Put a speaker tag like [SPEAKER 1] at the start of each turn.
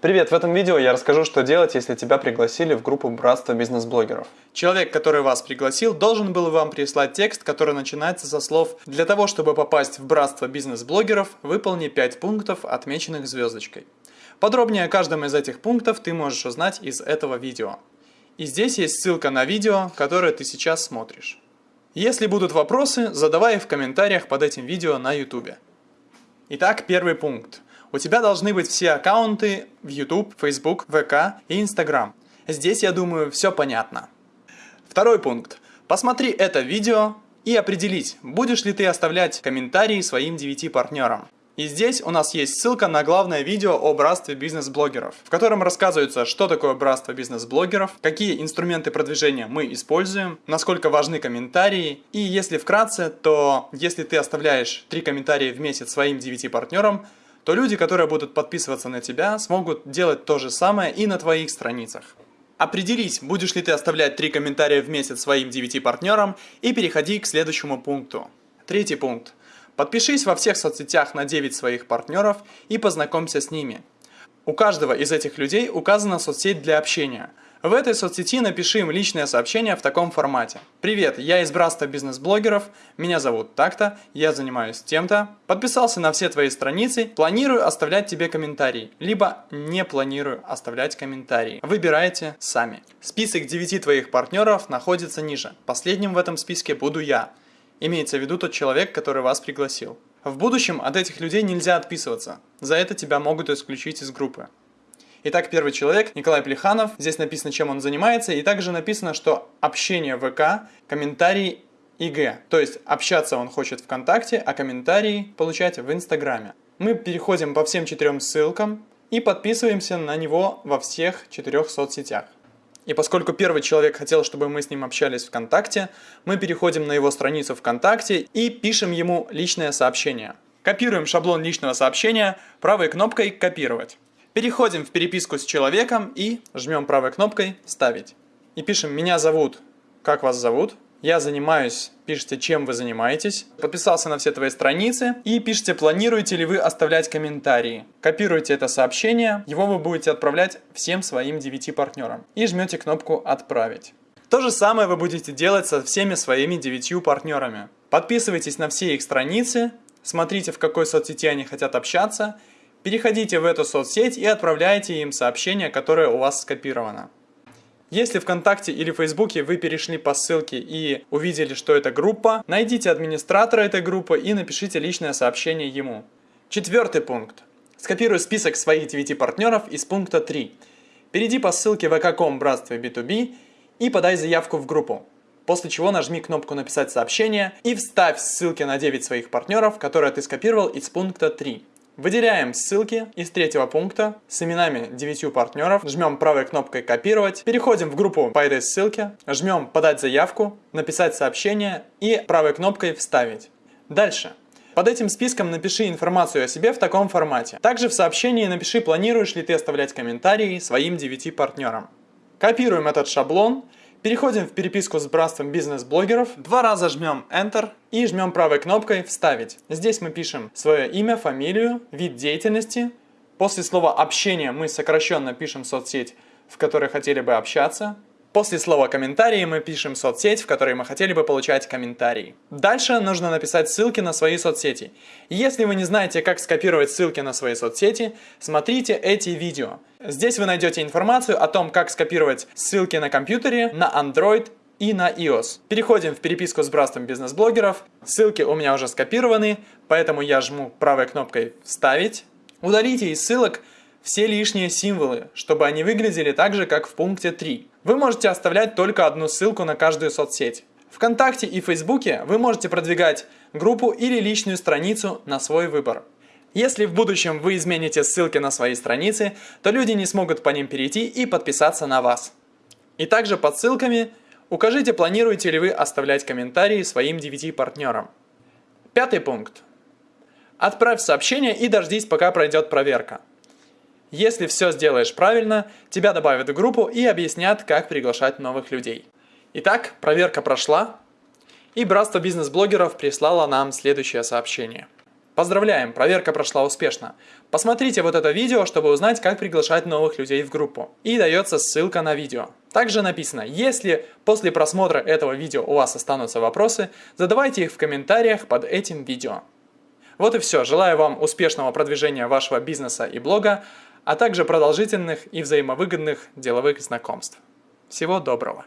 [SPEAKER 1] Привет, в этом видео я расскажу, что делать, если тебя пригласили в группу Братства бизнес-блогеров.
[SPEAKER 2] Человек, который вас пригласил, должен был вам прислать текст, который начинается со слов «Для того, чтобы попасть в Братство бизнес-блогеров, выполни 5 пунктов, отмеченных звездочкой». Подробнее о каждом из этих пунктов ты можешь узнать из этого видео. И здесь есть ссылка на видео, которое ты сейчас смотришь. Если будут вопросы, задавай их в комментариях под этим видео на YouTube. Итак, первый пункт. У тебя должны быть все аккаунты в YouTube, Facebook, ВК и Instagram. Здесь, я думаю, все понятно. Второй пункт. Посмотри это видео и определить, будешь ли ты оставлять комментарии своим 9 партнерам. И здесь у нас есть ссылка на главное видео о братстве бизнес-блогеров, в котором рассказывается, что такое братство бизнес-блогеров, какие инструменты продвижения мы используем, насколько важны комментарии. И если вкратце, то если ты оставляешь 3 комментария в месяц своим 9 партнерам, то люди, которые будут подписываться на тебя, смогут делать то же самое и на твоих страницах. Определись, будешь ли ты оставлять 3 комментария в месяц своим 9 партнерам и переходи к следующему пункту. Третий пункт. Подпишись во всех соцсетях на 9 своих партнеров и познакомься с ними. У каждого из этих людей указана соцсеть для общения – в этой соцсети напиши им личное сообщение в таком формате. Привет, я из братства бизнес-блогеров, меня зовут так-то, я занимаюсь тем-то, подписался на все твои страницы, планирую оставлять тебе комментарии, либо не планирую оставлять комментарии. Выбирайте сами. Список 9 твоих партнеров находится ниже. Последним в этом списке буду я. Имеется в виду тот человек, который вас пригласил. В будущем от этих людей нельзя отписываться. За это тебя могут исключить из группы. Итак, первый человек, Николай Плеханов. Здесь написано, чем он занимается. И также написано, что общение ВК, комментарии ИГ. То есть общаться он хочет ВКонтакте, а комментарии получать в Инстаграме. Мы переходим по всем четырем ссылкам и подписываемся на него во всех четырех соцсетях. И поскольку первый человек хотел, чтобы мы с ним общались ВКонтакте, мы переходим на его страницу ВКонтакте и пишем ему личное сообщение. Копируем шаблон личного сообщения правой кнопкой «Копировать». Переходим в переписку с человеком и жмем правой кнопкой «Вставить». И пишем «Меня зовут», «Как вас зовут?», «Я занимаюсь», пишите «Чем вы занимаетесь?», подписался на все твои страницы и пишите «Планируете ли вы оставлять комментарии?». Копируйте это сообщение, его вы будете отправлять всем своим 9 партнерам и жмете кнопку «Отправить». То же самое вы будете делать со всеми своими 9 партнерами. Подписывайтесь на все их страницы, смотрите в какой соцсети они хотят общаться Переходите в эту соцсеть и отправляйте им сообщение, которое у вас скопировано. Если ВКонтакте или Фейсбуке вы перешли по ссылке и увидели, что это группа, найдите администратора этой группы и напишите личное сообщение ему. Четвертый пункт. Скопируй список своих 9 партнеров из пункта 3. Перейди по ссылке vk.com братство B2B и подай заявку в группу. После чего нажми кнопку «Написать сообщение» и вставь ссылки на 9 своих партнеров, которые ты скопировал из пункта 3. Выделяем ссылки из третьего пункта с именами 9 партнеров, жмем правой кнопкой «Копировать», переходим в группу по этой ссылке, жмем «Подать заявку», «Написать сообщение» и правой кнопкой «Вставить». Дальше. Под этим списком напиши информацию о себе в таком формате. Также в сообщении напиши, планируешь ли ты оставлять комментарии своим 9 партнерам. Копируем этот шаблон Переходим в переписку с братством бизнес-блогеров, два раза жмем Enter и жмем правой кнопкой «Вставить». Здесь мы пишем свое имя, фамилию, вид деятельности. После слова «общение» мы сокращенно пишем соцсеть, в которой хотели бы общаться. После слова «комментарии» мы пишем соцсеть, в которой мы хотели бы получать комментарии. Дальше нужно написать ссылки на свои соцсети. Если вы не знаете, как скопировать ссылки на свои соцсети, смотрите эти видео. Здесь вы найдете информацию о том, как скопировать ссылки на компьютере, на Android и на iOS. Переходим в переписку с братством бизнес-блогеров. Ссылки у меня уже скопированы, поэтому я жму правой кнопкой «Вставить». Удалите из ссылок все лишние символы, чтобы они выглядели так же, как в пункте 3. Вы можете оставлять только одну ссылку на каждую соцсеть. Вконтакте и Фейсбуке вы можете продвигать группу или личную страницу на свой выбор. Если в будущем вы измените ссылки на свои страницы, то люди не смогут по ним перейти и подписаться на вас. И также под ссылками укажите, планируете ли вы оставлять комментарии своим 9 партнерам. Пятый пункт. Отправь сообщение и дождись, пока пройдет проверка. Если все сделаешь правильно, тебя добавят в группу и объяснят, как приглашать новых людей. Итак, проверка прошла, и Братство бизнес-блогеров прислало нам следующее сообщение. Поздравляем, проверка прошла успешно. Посмотрите вот это видео, чтобы узнать, как приглашать новых людей в группу. И дается ссылка на видео. Также написано, если после просмотра этого видео у вас останутся вопросы, задавайте их в комментариях под этим видео. Вот и все. Желаю вам успешного продвижения вашего бизнеса и блога, а также продолжительных и взаимовыгодных деловых знакомств. Всего доброго!